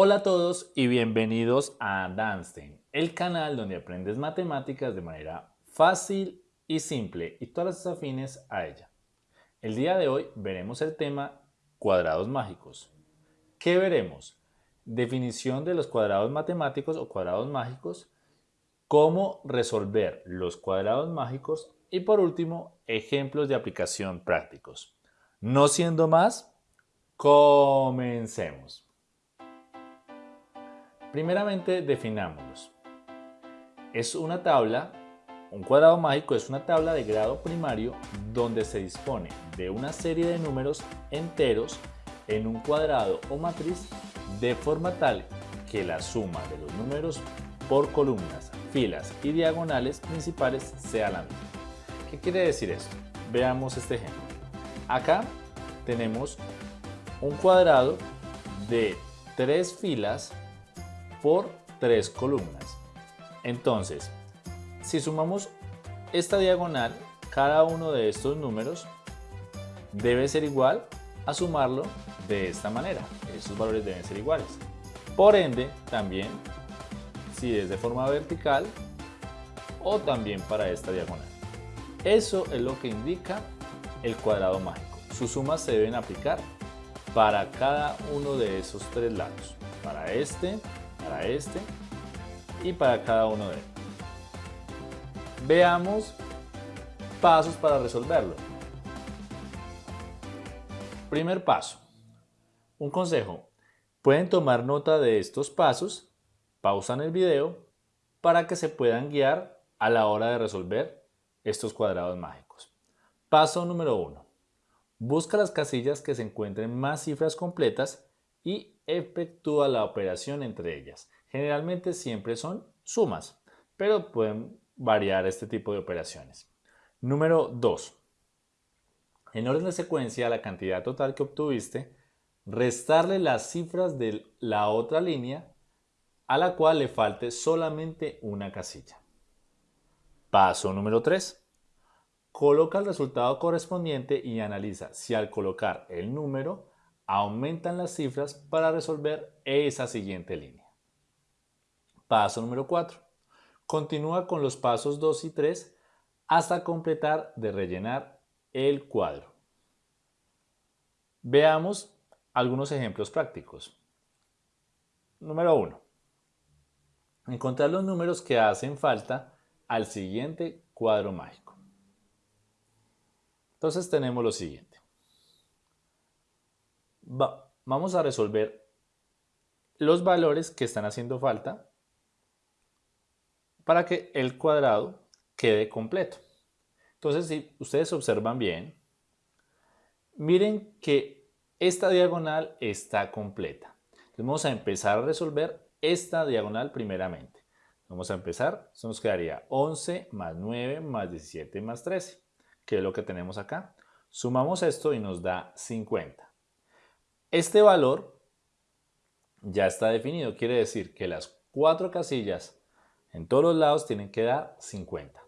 Hola a todos y bienvenidos a Danstein, el canal donde aprendes matemáticas de manera fácil y simple y todas las afines a ella. El día de hoy veremos el tema cuadrados mágicos. ¿Qué veremos? Definición de los cuadrados matemáticos o cuadrados mágicos, cómo resolver los cuadrados mágicos y por último, ejemplos de aplicación prácticos. No siendo más, comencemos. Primeramente definámoslos. Es una tabla, un cuadrado mágico es una tabla de grado primario donde se dispone de una serie de números enteros en un cuadrado o matriz de forma tal que la suma de los números por columnas, filas y diagonales principales sea la misma. ¿Qué quiere decir esto? Veamos este ejemplo. Acá tenemos un cuadrado de tres filas por tres columnas. Entonces, si sumamos esta diagonal, cada uno de estos números debe ser igual a sumarlo de esta manera. Estos valores deben ser iguales. Por ende, también si es de forma vertical o también para esta diagonal. Eso es lo que indica el cuadrado mágico. Sus sumas se deben aplicar para cada uno de esos tres lados. Para este, este y para cada uno de ellos. Veamos pasos para resolverlo. Primer paso. Un consejo. Pueden tomar nota de estos pasos, pausan el video para que se puedan guiar a la hora de resolver estos cuadrados mágicos. Paso número 1. Busca las casillas que se encuentren más cifras completas y efectúa la operación entre ellas. Generalmente siempre son sumas, pero pueden variar este tipo de operaciones. Número 2. En orden de secuencia, la cantidad total que obtuviste, restarle las cifras de la otra línea a la cual le falte solamente una casilla. Paso número 3. Coloca el resultado correspondiente y analiza si al colocar el número aumentan las cifras para resolver esa siguiente línea. Paso número 4. Continúa con los pasos 2 y 3 hasta completar de rellenar el cuadro. Veamos algunos ejemplos prácticos. Número 1. Encontrar los números que hacen falta al siguiente cuadro mágico. Entonces tenemos lo siguiente vamos a resolver los valores que están haciendo falta para que el cuadrado quede completo. Entonces, si ustedes observan bien, miren que esta diagonal está completa. Entonces, vamos a empezar a resolver esta diagonal primeramente. Vamos a empezar, nos quedaría 11 más 9 más 17 más 13, que es lo que tenemos acá. Sumamos esto y nos da 50. Este valor ya está definido, quiere decir que las cuatro casillas en todos los lados tienen que dar 50.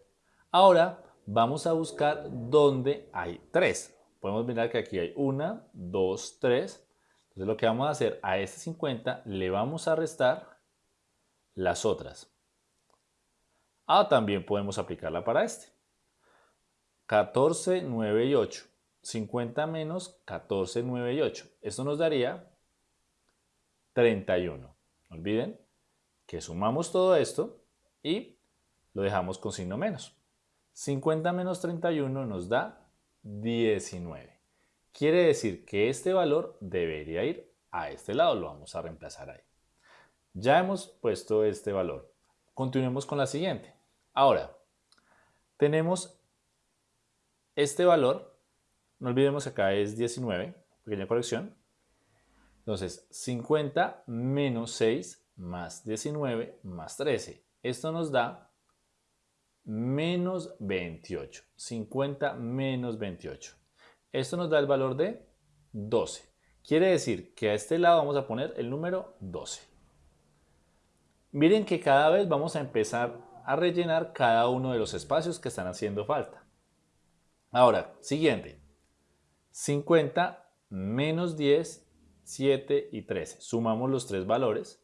Ahora vamos a buscar dónde hay 3. Podemos mirar que aquí hay 1, 2, 3. Entonces lo que vamos a hacer a este 50 le vamos a restar las otras. Ah, también podemos aplicarla para este. 14, 9 y 8. 50 menos 14, 9 y 8. Esto nos daría 31. No olviden que sumamos todo esto y lo dejamos con signo menos. 50 menos 31 nos da 19. Quiere decir que este valor debería ir a este lado, lo vamos a reemplazar ahí. Ya hemos puesto este valor. Continuemos con la siguiente. Ahora, tenemos este valor no olvidemos que acá es 19, pequeña corrección. Entonces, 50 menos 6 más 19 más 13. Esto nos da menos 28. 50 menos 28. Esto nos da el valor de 12. Quiere decir que a este lado vamos a poner el número 12. Miren que cada vez vamos a empezar a rellenar cada uno de los espacios que están haciendo falta. Ahora, siguiente. 50 menos 10, 7 y 13. Sumamos los tres valores.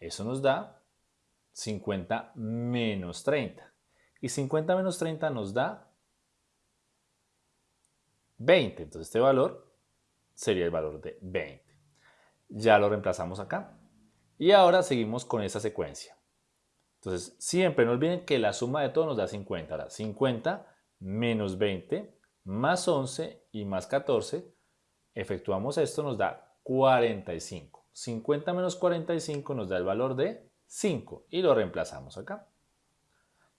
Eso nos da 50 menos 30. Y 50 menos 30 nos da 20. Entonces este valor sería el valor de 20. Ya lo reemplazamos acá. Y ahora seguimos con esa secuencia. Entonces siempre no olviden que la suma de todo nos da 50. Ahora 50 menos 20 más 11 y más 14. Efectuamos esto, nos da 45. 50 menos 45 nos da el valor de 5 y lo reemplazamos acá.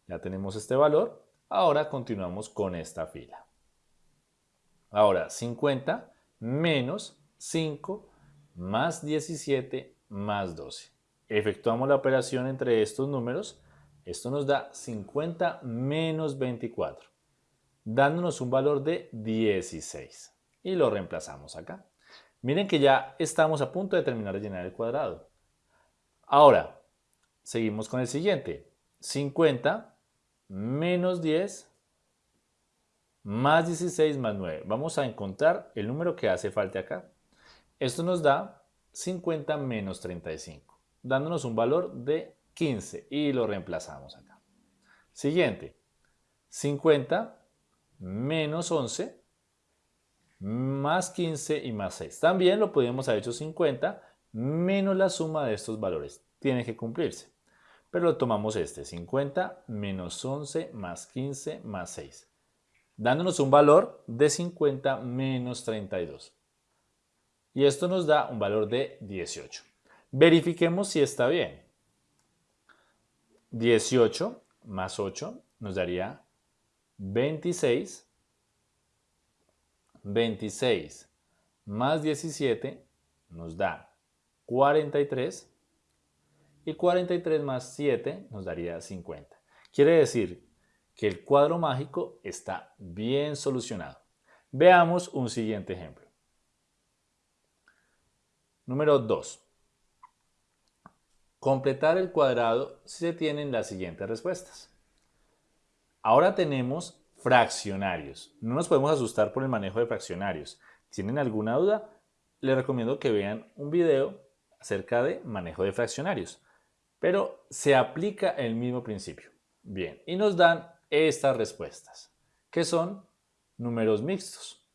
Ya tenemos este valor. Ahora continuamos con esta fila. Ahora 50 menos 5 más 17 más 12. Efectuamos la operación entre estos números. Esto nos da 50 menos 24, dándonos un valor de 16. Y lo reemplazamos acá. Miren que ya estamos a punto de terminar de llenar el cuadrado. Ahora, seguimos con el siguiente. 50 menos 10 más 16 más 9. Vamos a encontrar el número que hace falta acá. Esto nos da 50 menos 35, dándonos un valor de 15 y lo reemplazamos acá. Siguiente, 50 menos 11 más 15 y más 6. También lo podríamos haber hecho 50 menos la suma de estos valores. Tiene que cumplirse. Pero lo tomamos este, 50 menos 11 más 15 más 6 dándonos un valor de 50 menos 32. Y esto nos da un valor de 18. Verifiquemos si está bien. 18 más 8 nos daría 26. 26 más 17 nos da 43. Y 43 más 7 nos daría 50. Quiere decir que el cuadro mágico está bien solucionado. Veamos un siguiente ejemplo. Número 2. Completar el cuadrado si se tienen las siguientes respuestas. Ahora tenemos fraccionarios. No nos podemos asustar por el manejo de fraccionarios. ¿Tienen alguna duda? Les recomiendo que vean un video acerca de manejo de fraccionarios. Pero se aplica el mismo principio. Bien, y nos dan estas respuestas, que son números mixtos,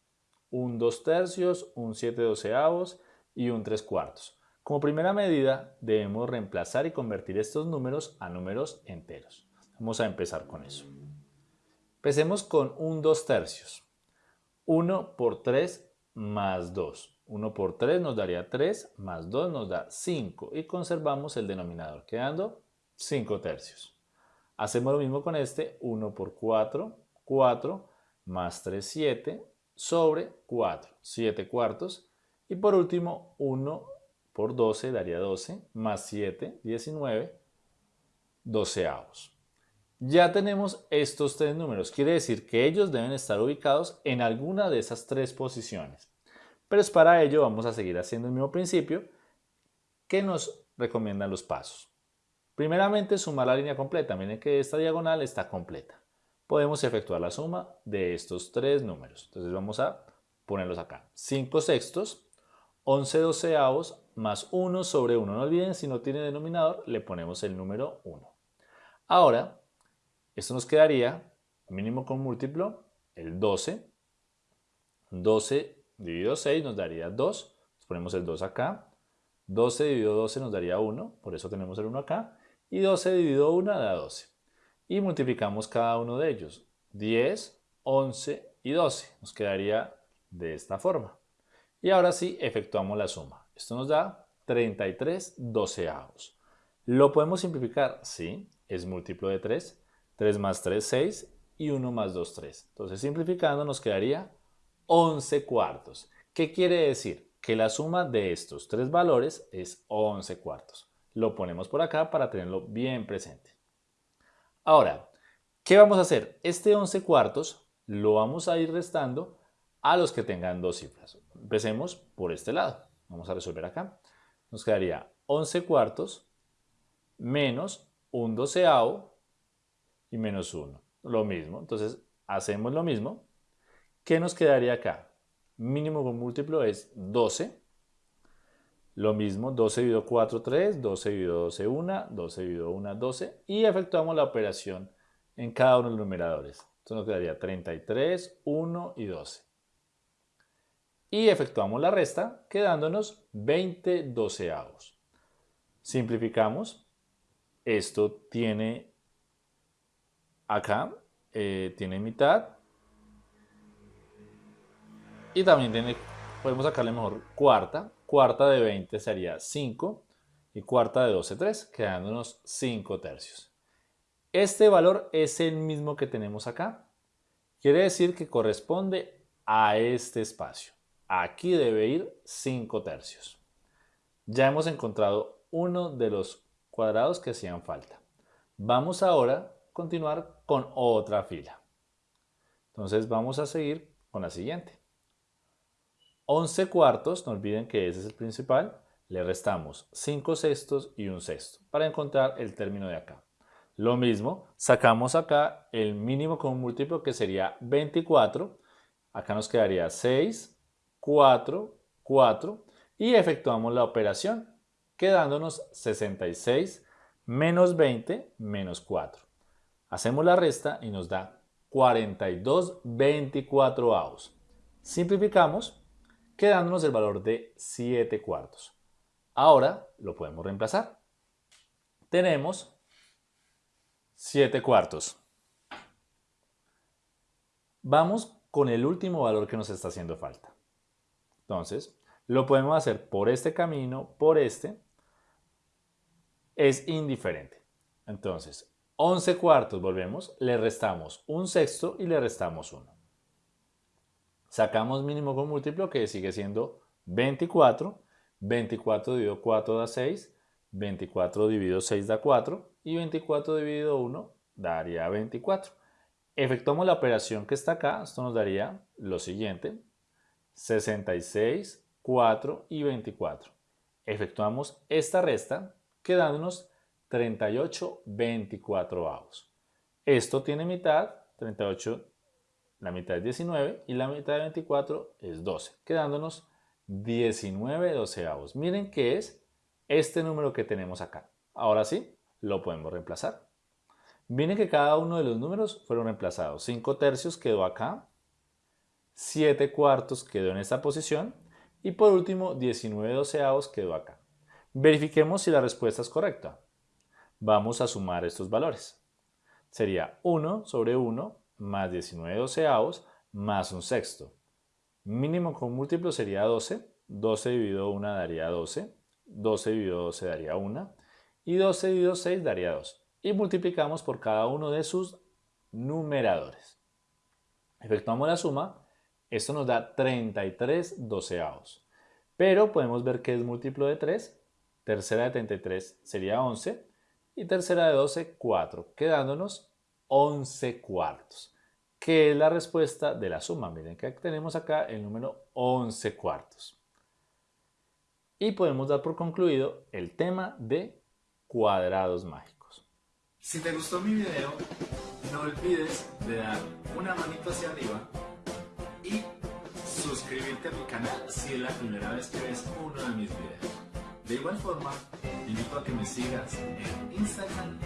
un 2 tercios, un 7 doceavos y un 3 cuartos. Como primera medida debemos reemplazar y convertir estos números a números enteros. Vamos a empezar con eso. Empecemos con un 2 tercios. 1 por 3 más 2. 1 por 3 nos daría 3, más 2 nos da 5 y conservamos el denominador, quedando 5 tercios. Hacemos lo mismo con este, 1 por 4, 4, más 3, 7, sobre 4, 7 cuartos. Y por último, 1 por 12 daría 12, más 7, 19, doceavos. Ya tenemos estos tres números, quiere decir que ellos deben estar ubicados en alguna de esas tres posiciones. Pero es para ello vamos a seguir haciendo el mismo principio que nos recomiendan los pasos. Primeramente, sumar la línea completa. Miren que esta diagonal está completa. Podemos efectuar la suma de estos tres números. Entonces vamos a ponerlos acá. 5 sextos, 11 doceavos, más 1 sobre 1. No olviden, si no tiene denominador, le ponemos el número 1. Ahora, esto nos quedaría, mínimo con múltiplo, el 12. 12 dividido 6 nos daría 2. ponemos el 2 acá. 12 dividido 12 nos daría 1, por eso tenemos el 1 acá y 12 dividido 1 da 12. Y multiplicamos cada uno de ellos. 10, 11 y 12. Nos quedaría de esta forma. Y ahora sí, efectuamos la suma. Esto nos da 33 doceavos. ¿Lo podemos simplificar? Sí, es múltiplo de 3. 3 más 3, 6 y 1 más 2, 3. Entonces simplificando nos quedaría 11 cuartos. ¿Qué quiere decir? Que la suma de estos tres valores es 11 cuartos lo ponemos por acá para tenerlo bien presente. Ahora, ¿qué vamos a hacer? Este 11 cuartos lo vamos a ir restando a los que tengan dos cifras. Empecemos por este lado. Vamos a resolver acá. Nos quedaría 11 cuartos menos un doceavo y menos 1. Lo mismo. Entonces, hacemos lo mismo. ¿Qué nos quedaría acá? Mínimo con múltiplo es 12 Lo mismo, 12 dividido 4, 3, 12 dividido 12, 1, 12 dividido 1, 12 y efectuamos la operación en cada uno de los numeradores. Entonces nos quedaría 33, 1 y 12. Y efectuamos la resta quedándonos 20 doceavos. Simplificamos. Esto tiene acá, eh, tiene mitad. Y también tiene, podemos sacarle mejor cuarta cuarta de 20 sería 5 y cuarta de 12, 3, quedándonos 5 tercios. Este valor es el mismo que tenemos acá. Quiere decir que corresponde a este espacio. Aquí debe ir 5 tercios. Ya hemos encontrado uno de los cuadrados que hacían falta. Vamos ahora continuar con otra fila. Entonces vamos a seguir con la siguiente. 11 cuartos, no olviden que ese es el principal, le restamos 5 sextos y un sexto para encontrar el término de acá. Lo mismo, sacamos acá el mínimo con un múltiplo que sería 24, acá nos quedaría 6, 4, 4 y efectuamos la operación quedándonos 66 menos 20 menos 4. Hacemos la resta y nos da 42 24 avos. Simplificamos quedándonos el valor de 7 cuartos. Ahora lo podemos reemplazar. Tenemos 7 cuartos. Vamos con el último valor que nos está haciendo falta. Entonces, lo podemos hacer por este camino, por este. Es indiferente. Entonces, 11 cuartos, volvemos, le restamos un sexto y le restamos uno. Sacamos mínimo con múltiplo que sigue siendo 24. 24 dividido 4 da 6. 24 dividido 6 da 4. Y 24 dividido 1 daría 24. Efectuamos la operación que está acá. Esto nos daría lo siguiente. 66, 4 y 24. Efectuamos esta resta quedándonos 38 24 avos. Esto tiene mitad, 38 la mitad es 19 y la mitad de 24 es 12, quedándonos 19 doceavos. Miren qué es este número que tenemos acá. Ahora sí, lo podemos reemplazar. Miren que cada uno de los números fueron reemplazados. 5 tercios quedó acá, 7 cuartos quedó en esta posición y por último 19 doceavos quedó acá. Verifiquemos si la respuesta es correcta. Vamos a sumar estos valores. Sería 1 sobre 1 más 19 doceavos más un sexto. Mínimo con múltiplo sería 12. 12 dividido 1 daría 12. 12 dividido 12 daría 1. Y 12 dividido 6 daría 2. Y multiplicamos por cada uno de sus numeradores. Efectuamos la suma. Esto nos da 33 doceavos. Pero podemos ver que es múltiplo de 3. Tercera de 33 sería 11. Y tercera de 12, 4. Quedándonos 11 cuartos, que es la respuesta de la suma. Miren que tenemos acá el número 11 cuartos. Y podemos dar por concluido el tema de cuadrados mágicos. Si te gustó mi video, no olvides de dar una manito hacia arriba y suscribirte a mi canal si es la primera vez que ves uno de mis videos. De igual forma, te invito a que me sigas en Instagram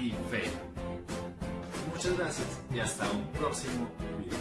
y Facebook. Muchas gracias y hasta un próximo video.